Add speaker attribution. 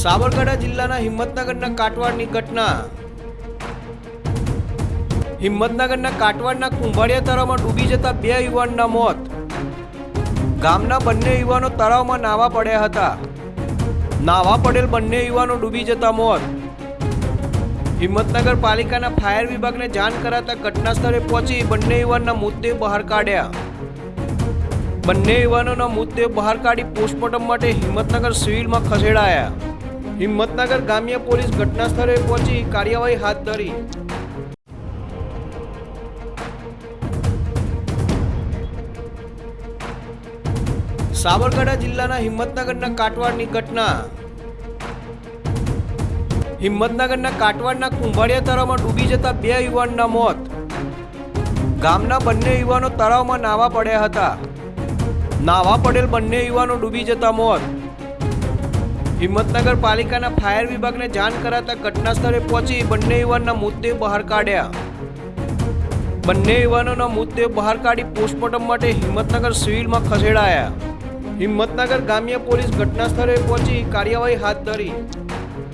Speaker 1: સાબરકાંઠા જિલ્લાના હિંમતનગરના કાટવાડની ઘટના. હિંમતનગરના કાટવાડના કુંભાળિયા તળાવમાં ડૂબી જતા બે યુવાનના મોત. ગામના બંને યુવાનો તળાવમાં નાવા પડ્યા હતા. નાવા પડેલ બંને યુવાનો ડૂબી જતા મોત. હિંમતનગર પાલિકાના ફાયર વિભાગને જાણ કરાતા ઘટના સ્થળે પહોંચી બંને યુવાનના મૃતદેહ બહાર કાઢ્યા. બંને યુવાનોના મૃતદેહ બહાર કાઢી પોસ્ટમોર્ટમ માટે હિંમતનગર સિવિલમાં ખસેડાયા. હિંમતનગર ગામ્ય પોલીસ ઘટના સ્થળે પહોંચી કાર્યવાહી હાથ ધરી. સાબરકાંઠા જિલ્લાના હિંમતનગરના કાટવાડની ઘટના. હિંમતનગરના કાટવાડના કુંભાળિયા તળાવમાં ડૂબી જતા બે યુવાનના મોત. ગામના બંને યુવાનો તળાવમાં નાવા પડ્યા હતા. નાવા પડેલ બંને યુવાનો ડૂબી જતા મોત. હિંમતનગર પાલિકાના ફાયર વિભાગને જાણ કરાતા ઘટના સ્થળે પહોંચી બંને યુવાનના મૃતદેહ બહાર કાઢ્યા. બંને યુવાનોના મૃતદેહ બહાર કાઢી પોસ્ટમોર્ટમ માટે હિંમતનગર સિવિલમાં ખસેડાયા. હિંમતનગર ગામ્ય પોલીસ ઘટના સ્થળે પહોંચી કાર્યવાહી હાથ ધરી.